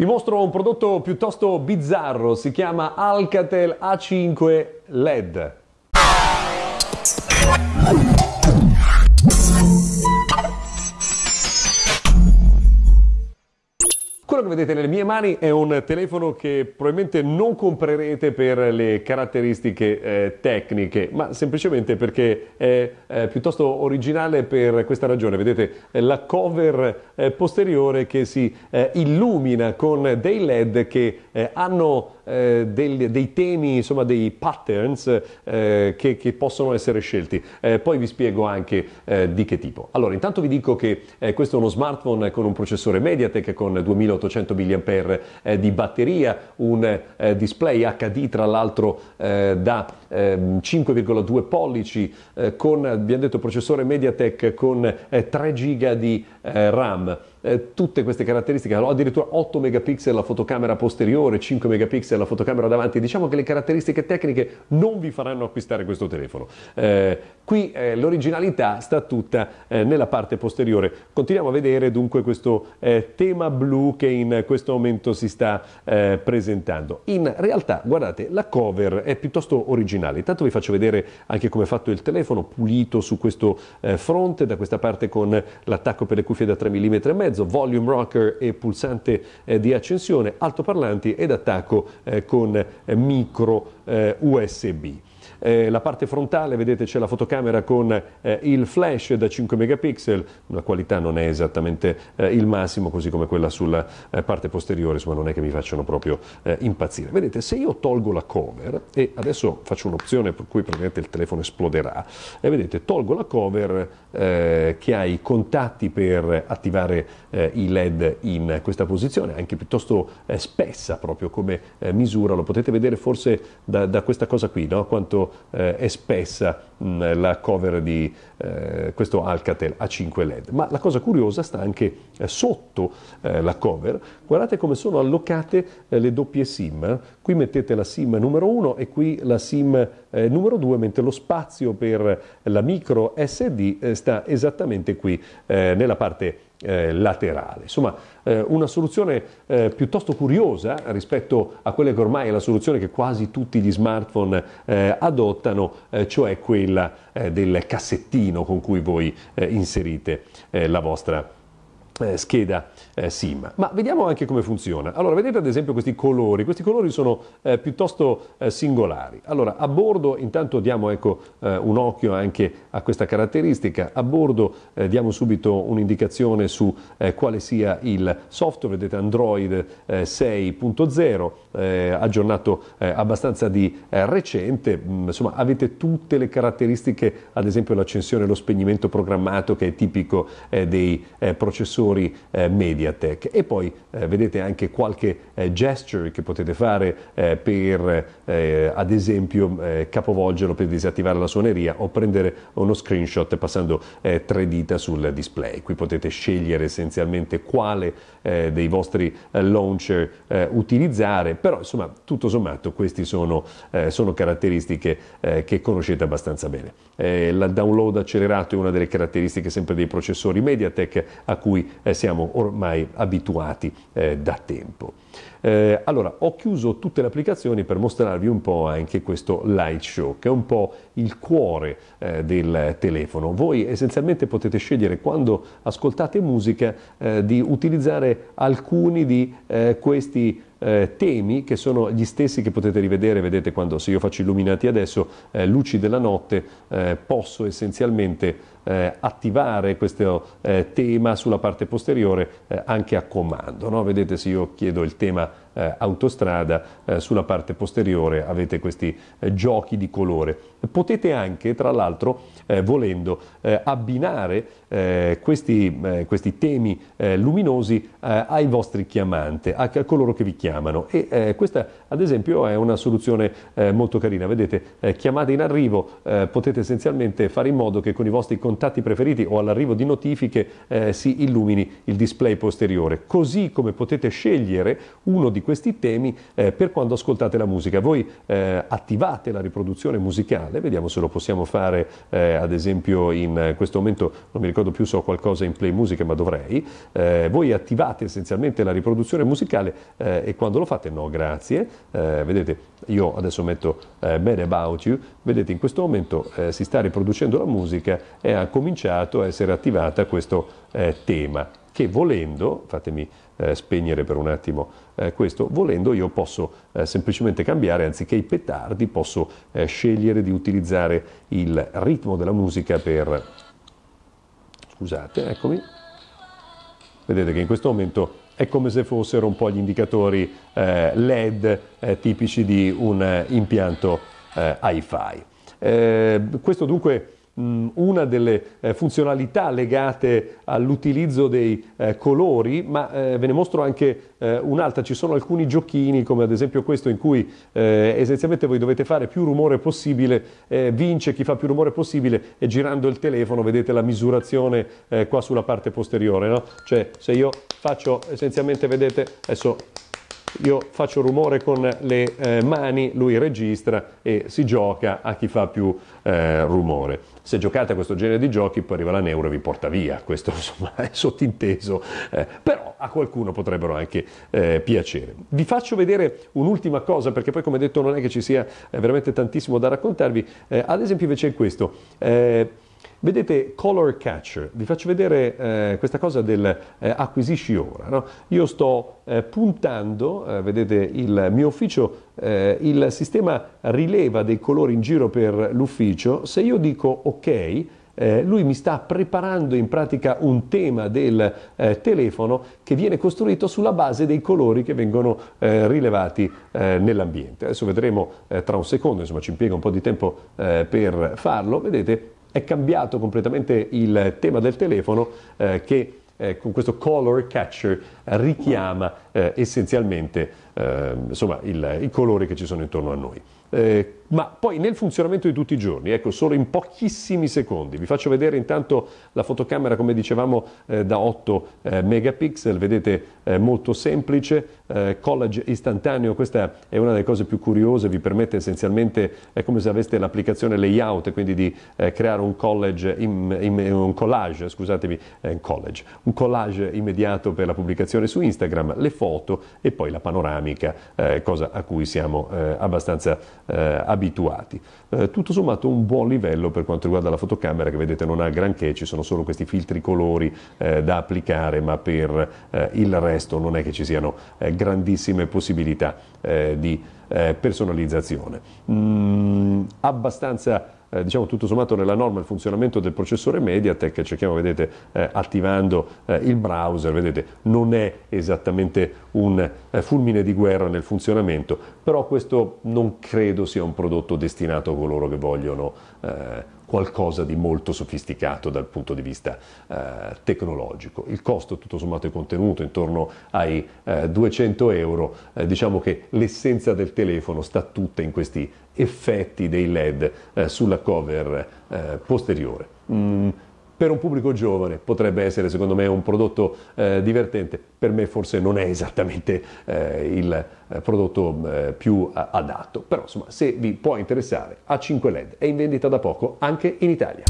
Vi mostro un prodotto piuttosto bizzarro, si chiama Alcatel A5 LED. Vedete nelle mie mani è un telefono che probabilmente non comprerete per le caratteristiche eh, tecniche, ma semplicemente perché è eh, piuttosto originale per questa ragione. Vedete eh, la cover eh, posteriore che si eh, illumina con dei LED che eh, hanno dei, temi, insomma dei patterns che, che, possono essere scelti. poi vi spiego anche di che tipo. Allora, intanto vi dico che questo è uno smartphone con un processore MediaTek con 2800 800 mAh eh, di batteria, un eh, display HD tra l'altro eh, da 5,2 ehm, pollici eh, con, abbiamo detto, processore MediaTek con 3 GB di RAM eh, tutte queste caratteristiche, addirittura 8 megapixel la fotocamera posteriore, 5 megapixel la fotocamera davanti, diciamo che le caratteristiche tecniche non vi faranno acquistare questo telefono. Eh, qui eh, l'originalità sta tutta eh, nella parte posteriore. Continuiamo a vedere dunque questo eh, tema blu che in questo momento si sta presentando. In realtà, guardate, la cover è piuttosto originale. Intanto vi faccio vedere anche come è fatto il telefono, pulito su questo fronte, da questa parte con l'attacco per le cuffie da 3 mm e mezzo mezzo, volume rocker e pulsante eh, di accensione, altoparlanti ed attacco eh, con eh, micro USB. Eh, la parte frontale, vedete, c'è la fotocamera con eh, il flash da 5 megapixel, la qualità non è esattamente eh, il massimo, così come quella sulla eh, parte posteriore, insomma non è che mi facciano proprio eh, impazzire. Vedete, se io tolgo la cover, e adesso faccio un'opzione per cui praticamente il telefono esploderà, e vedete, tolgo la cover eh, che ha i contatti per attivare i LED in questa posizione, anche piuttosto spessa proprio come misura, lo potete vedere forse da, da questa cosa qui, no? quanto eh, è mh, la cover di eh, questo Alcatel A5 LED. Ma la cosa curiosa sta anche eh, sotto eh, la cover. Guardate come sono allocate eh, le doppie SIM. Qui mettete la SIM numero 1 e qui la SIM eh, numero 2, mentre lo spazio per la micro SD sta esattamente qui nella parte eh, laterale. Insomma, eh, una soluzione eh, piuttosto curiosa rispetto a quella che ormai è la soluzione che quasi tutti gli smartphone eh, adottano, eh, cioè quella eh, del cassettino con cui voi inserite la vostra scheda eh, SIM. Ma vediamo anche come funziona. Allora, vedete ad esempio questi colori. Questi colori sono eh, piuttosto eh, singolari. Allora, a bordo intanto diamo ecco, eh, un occhio anche a questa caratteristica. A bordo eh, diamo subito un'indicazione su quale sia il software. Vedete Android 6.0, aggiornato abbastanza di recente. Mm, insomma, avete tutte le caratteristiche, ad esempio l'accensione e lo spegnimento programmato che è tipico dei processori processori eh, MediaTek e poi eh, vedete anche qualche eh, gesture che potete fare eh, per eh, ad esempio eh, capovolgerlo per disattivare la suoneria o prendere uno screenshot passando tre dita sul display. Qui potete scegliere essenzialmente quale dei vostri launcher utilizzare, però insomma tutto sommato queste sono, sono, caratteristiche che conoscete abbastanza bene. il download accelerato è una delle caratteristiche sempre dei processori MediaTek a cui eh, siamo ormai abituati eh, da tempo. Eh, allora, ho chiuso tutte le applicazioni per mostrarvi un po' anche questo Light Show, che è un po' il cuore eh, del telefono. Voi essenzialmente potete scegliere quando ascoltate musica eh, di utilizzare alcuni di eh, questi eh, temi che sono gli stessi che potete rivedere, vedete quando se io faccio illuminati adesso, eh, luci della notte, eh, posso essenzialmente eh, attivare questo eh, tema sulla parte posteriore eh, anche a comando. No? Vedete se io chiedo il tema eh, autostrada, eh, sulla parte posteriore avete questi eh, giochi di colore. Potete anche, tra l'altro, eh, volendo, eh, abbinare questi, questi, temi luminosi ai vostri chiamanti, a, a, coloro che vi chiamano. E questa, ad esempio, è una soluzione molto carina. Vedete, chiamate in arrivo, potete essenzialmente fare in modo che con i vostri contatti preferiti o all'arrivo di notifiche si illumini il display posteriore, così come potete scegliere uno di questi temi eh, per quando ascoltate la musica. Voi eh, attivate la riproduzione musicale, vediamo se lo possiamo fare eh, ad esempio in questo momento, non mi ricordo più se ho qualcosa in play musica ma dovrei, eh, voi attivate essenzialmente la riproduzione musicale eh, e quando lo fate no grazie, vedete io adesso metto Bad About You, vedete in questo momento si sta riproducendo la musica e ha cominciato a essere attivata questo tema che volendo, fatemi eh, spegnere per un attimo eh, questo, volendo io posso eh, semplicemente cambiare, anziché i petardi posso eh, scegliere di utilizzare il ritmo della musica per... Scusate, eccomi. Vedete che in questo momento è come se fossero un po' gli indicatori eh, LED eh, tipici di un impianto hi-fi. questo dunque una delle eh, funzionalità legate all'utilizzo dei eh, colori, ma eh, ve ne mostro anche un'altra. Ci sono alcuni giochini, come ad esempio questo, in cui essenzialmente voi dovete fare più rumore possibile, vince chi fa più rumore possibile e girando il telefono vedete la misurazione qua sulla parte posteriore. No? Cioè se io faccio essenzialmente, vedete, adesso io faccio rumore con le eh, mani, lui registra e si gioca a chi fa più eh, rumore. Se giocate a questo genere di giochi poi arriva la neuro e vi porta via, questo insomma è sottinteso, eh, però a qualcuno potrebbero anche eh, piacere. Vi faccio vedere un'ultima cosa perché poi come detto non è che ci sia eh, veramente tantissimo da raccontarvi, eh, ad esempio invece questo. Vedete Color Catcher, vi faccio vedere eh, questa cosa del eh, acquisisci ora. No? Io sto eh, puntando, eh, vedete il mio ufficio, eh, il sistema rileva dei colori in giro per l'ufficio, se io dico ok, eh, lui mi sta preparando in pratica un tema del eh, telefono che viene costruito sulla base dei colori che vengono eh, rilevati nell'ambiente. Adesso vedremo tra un secondo, insomma ci impiega un po' di tempo per farlo, vedete è cambiato completamente il tema del telefono eh, che eh, con questo color catcher richiama eh, essenzialmente eh, insomma, il, i colori che ci sono intorno a noi. Eh, ma poi nel funzionamento di tutti i giorni, ecco, solo in pochissimi secondi, vi faccio vedere intanto la fotocamera, come dicevamo, eh, da 8 eh, megapixel, vedete eh, molto semplice, eh, collage istantaneo, questa è una delle cose più curiose, vi permette essenzialmente, è come se aveste l'applicazione layout, quindi di eh, creare un in, in, un collage, scusatemi, un collage, un collage immediato per la pubblicazione su Instagram, le foto e poi la panoramica, cosa a cui siamo abbastanza abituati abituati. Eh, tutto sommato un buon livello per quanto riguarda la fotocamera che vedete non ha granché, ci sono solo questi filtri colori eh, da applicare, ma per eh, il resto non è che ci siano eh, grandissime possibilità eh, di eh, personalizzazione. Mm, abbastanza eh, diciamo tutto sommato nella norma il funzionamento del processore Mediatek, cerchiamo, vedete, eh, attivando eh, il browser, vedete, non è esattamente un eh, fulmine di guerra nel funzionamento, però questo non credo sia un prodotto destinato a coloro che vogliono eh, qualcosa di molto sofisticato dal punto di vista eh, tecnologico. Il costo tutto sommato è contenuto intorno ai eh, 200 euro, eh, diciamo che l'essenza del telefono sta tutta in questi effetti dei LED eh, sulla cover eh, posteriore. Mm per un pubblico giovane potrebbe essere secondo me un prodotto eh, divertente, per me forse non è esattamente eh, il eh, prodotto eh, più adatto, però insomma se vi può interessare A5 LED è in vendita da poco anche in Italia.